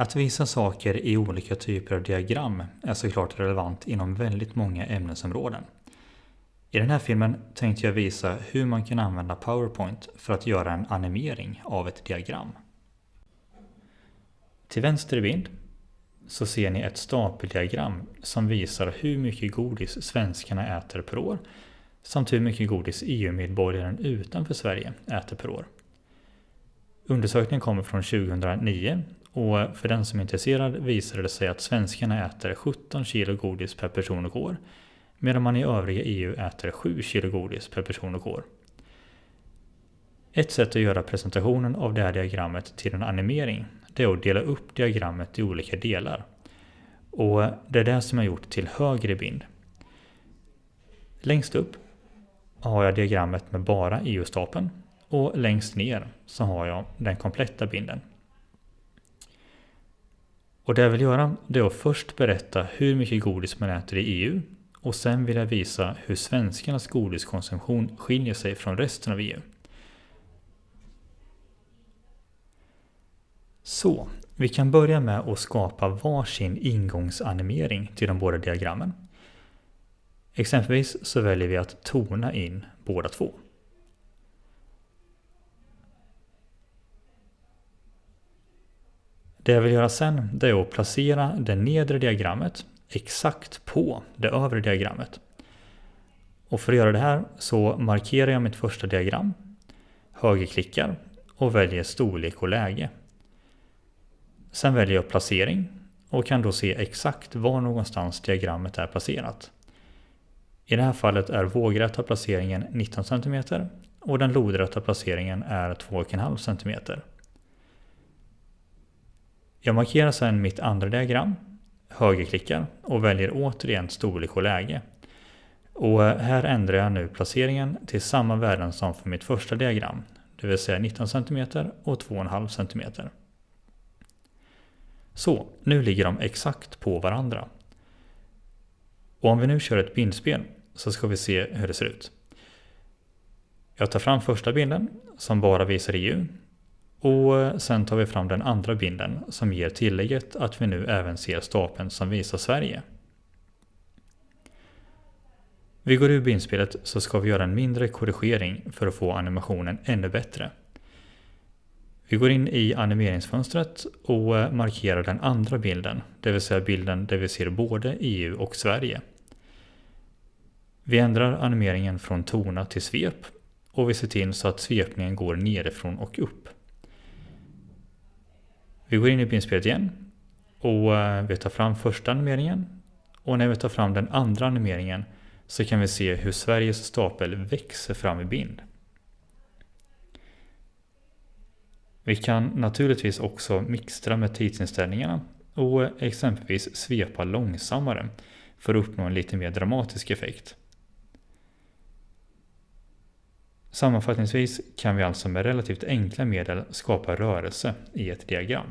Att visa saker i olika typer av diagram är såklart relevant inom väldigt många ämnesområden. I den här filmen tänkte jag visa hur man kan använda PowerPoint för att göra en animering av ett diagram. Till vänster i bild så ser ni ett stapeldiagram som visar hur mycket godis svenskarna äter per år samt hur mycket godis EU-medborgaren utanför Sverige äter per år. Undersökningen kommer från 2009 och för den som är intresserad visade det sig att svenskarna äter 17 kilo godis per person och år medan man i övriga EU äter 7 kilo godis per person och år. Ett sätt att göra presentationen av det här diagrammet till en animering det är att dela upp diagrammet i olika delar. Och det är det som jag gjort till högre bind. bild. Längst upp har jag diagrammet med bara EU-stapeln och längst ner så har jag den kompletta bilden. Och det jag vill göra det är att först berätta hur mycket godis man äter i EU och sen vill jag visa hur svenskarnas godiskonsumtion skiljer sig från resten av EU. Så, vi kan börja med att skapa varsin ingångsanimering till de båda diagrammen. Exempelvis så väljer vi att tona in båda två. Det jag vill göra sen det är att placera det nedre diagrammet exakt på det övre diagrammet. Och för att göra det här så markerar jag mitt första diagram, högerklickar och väljer storlek och läge. Sen väljer jag placering och kan då se exakt var någonstans diagrammet är placerat. I det här fallet är vågrätta placeringen 19 cm och den lodrätta placeringen är 2,5 cm. Jag markerar sedan mitt andra diagram, högerklickar och väljer återigen storlek och läge. Och eh, här ändrar jag nu placeringen till samma värden som för mitt första diagram, det vill säga 19 cm och 2,5 cm. Så, nu ligger de exakt på varandra. Och om vi nu kör ett bildspel så ska vi se hur det ser ut. Jag tar fram första bilden som bara visar EU och eh, sen tar vi fram den andra bilden som ger tillägget att vi nu även ser stapeln som visar Sverige. Vi går ur bildspelet så ska vi göra en mindre korrigering för att få animationen ännu bättre. Vi går in i animeringsfönstret och eh, markerar den andra bilden, det vill säga bilden där vi ser både EU och Sverige. Vi ändrar animeringen från tona till svep och vi ser till så att svepningen går nerifrån och upp. Vi går in i bildspelet igen och eh, vi tar fram första animeringen och när vi tar fram den andra animeringen så kan vi se hur Sveriges stapel växer fram i bild. Vi kan naturligtvis också mixtra med tidsinställningarna och exempelvis svepa långsammare för att uppnå en lite mer dramatisk effekt. Sammanfattningsvis kan vi alltså med relativt enkla medel skapa rörelse i ett diagram.